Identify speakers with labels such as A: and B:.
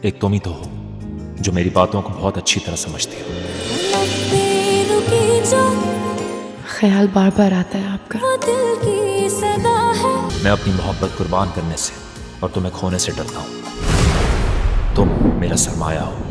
A: ایک تم ہی تو ہو جو میری باتوں کو بہت اچھی طرح سمجھتی ہو
B: خیال بار بار آتا ہے آپ کا۔
A: میں اپنی محبت قربان کرنے سے اور تمہیں کھونے سے ڈرتا ہوں۔ تم میرا سرمایہ ہو۔